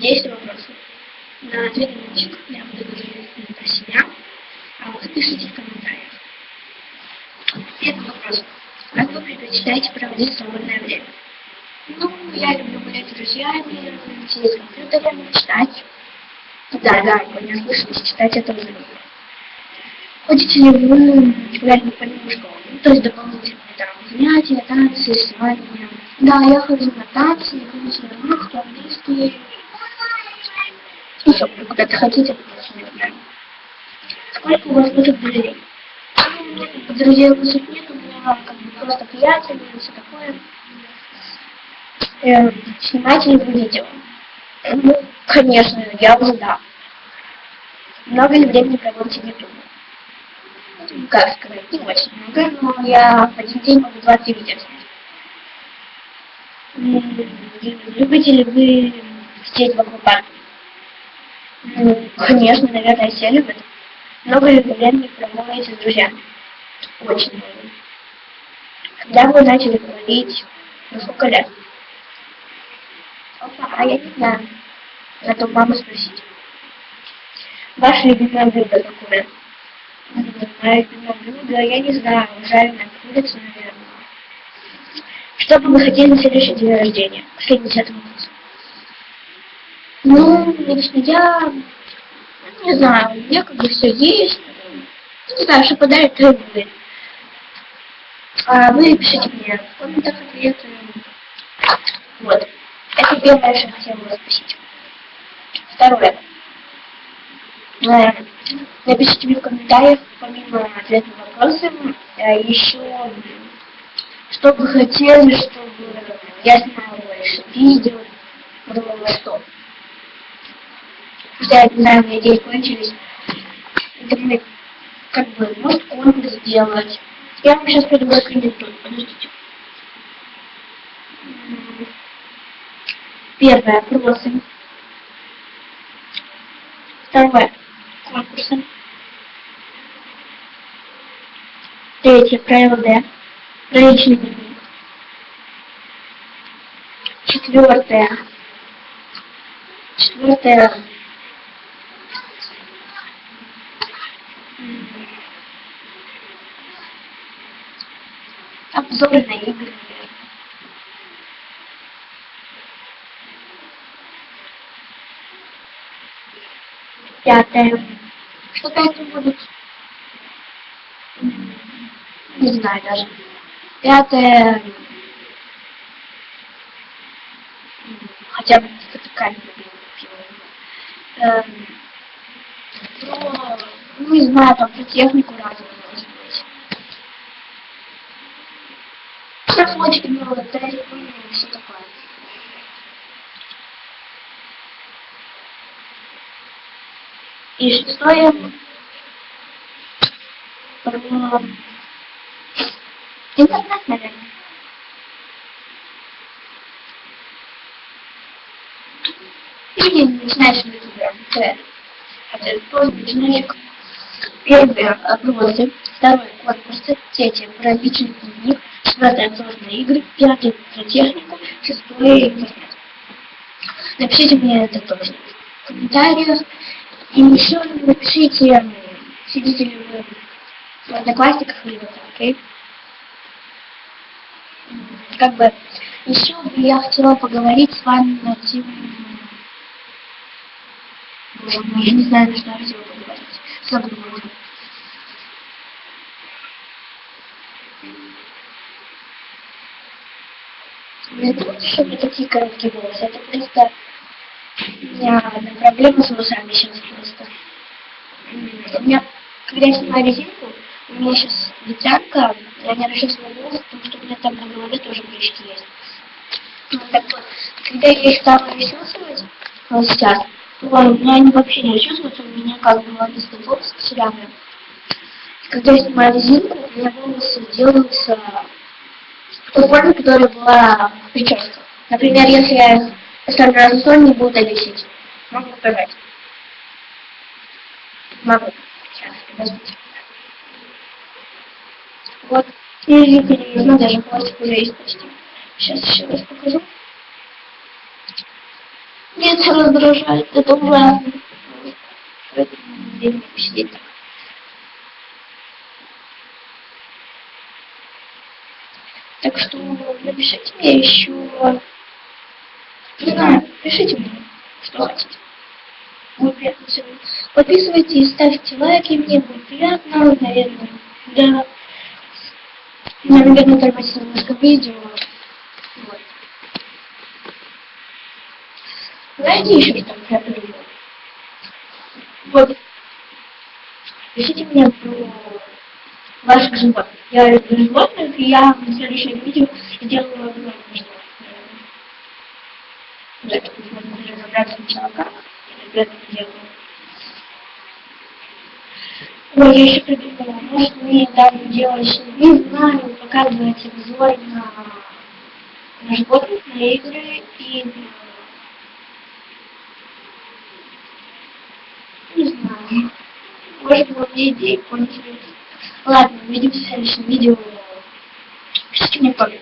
две минуточек. Я буду говорить про себя, а вы пишите в комментариях. Первый вопрос. Как вы предпочитаете проводить свободное время? Ну, я люблю гулять с друзьями, сидеть с компьютером, читать. Да, да, вы не слышите, читать я тоже люблю. Ходите ли вы регулярно помимо школы? Ну, то есть дополнительные там занятия, танцы, рисование. Да, я хожу на танцы, дополнительные русский, английский. Еще куда-то хотите. Сколько у вас будет друзей? Друзей у вас нет, у меня как бы просто приятели и все такое. Э, снимаете ли вы видео? Ну, конечно, я уже да. Много ли времени проводите в YouTube? как сказать, не очень много, но я в один день могу 20 видео снять. Любите ли вы сидеть в аквапарке? Ну, конечно, наверное, все любят. Ли времени проводите с друзьями? Очень много. Когда вы начали говорить, ну сколько лет? Опа, а я не знаю. Надо у мамы спросить. Ваше любимое блюдо какое? Мое любимое блюдо, я не знаю, жареная курица, наверное. Что бы вы хотели на следующий день рождения, к 70 году? Ну, лично я, не знаю, у меня как бы все есть. Не знаю, что подарит, будет. А вы пишите мне в комментах ответы. Вот. Это первое, что хотела вас спросить. Второе. Напишите мне в комментариях, помимо ответа на вопросы, э, еще что бы хотели, чтобы я снимала больше видео, думала, что. Я не у меня идеи кончились. Думаю, как бы, может конкурс сделать. Я вам сейчас придумаю кандидатуру, подождите. Первое, опросы. Второе, конкурсы. Третье, правило Д. Личный дневник. Четвертое. Четвертое. Обзоры на игры. Пятое. Что пятое будет? Не знаю даже. Пятое. Хотя бы такая эм, ну, ну, не знаю, там про технику разную может быть. Проходит много тест, ну, все такое. И шестое про интернет, наверное. Или начинаешь ютубер, это тоже начинаешь Первое – отбросы, второе – конкурсы, третье – про личный дневник, четвертое – обзорные игры, пятое – про технику, шестое – интернет. Напишите мне это тоже в комментариях. И еще напишите, сидите ли вы в одноклассниках или в окей? Как бы, еще я хотела поговорить с вами на тему... Я не знаю, на что я хотела поговорить. Забыла. Не думайте, что у такие короткие волосы. Это просто у меня одна проблема с волосами сейчас просто. У меня, когда я снимаю резинку, у меня сейчас ветрянка, я не расчесываю волосы, потому что у меня там на голове тоже прыщики есть. Ну, так вот, когда я их стала расчесывать, вот сейчас, то у меня они вообще не расчесываются, у меня как бы волосы кучерявые. Когда я снимаю резинку, у меня волосы делаются в форме, которая была в. Например, если я поставлю на стол, не буду висеть. Могу показать. Могу. Сейчас, подождите. Вот. Видите, не даже хвостик уже есть почти. Сейчас еще раз покажу. Нет, раздражает, это ужасно. день посидеть так. Так что напишите мне еще, не знаю, пишите мне, что хотите. Будет приятно всегда. Подписывайтесь, ставьте лайки, мне будет приятно, наверное, да. Наверное, тормозить немножко видео. Вот. Знаете еще что я придумал? Вот. Пишите мне про ваших животных. Я люблю животных, и я в следующем видео сделаю обзор на животных. Да, можно разобраться сначала как, я это делаю. Ой, я еще придумала, может мне даже делать, не знаю, показывать обзор на, на животных, на игры и. Не знаю. Может, вот мне идеи поинтереснее. Ладно, увидимся в следующем видео. Пишите мне комментарии.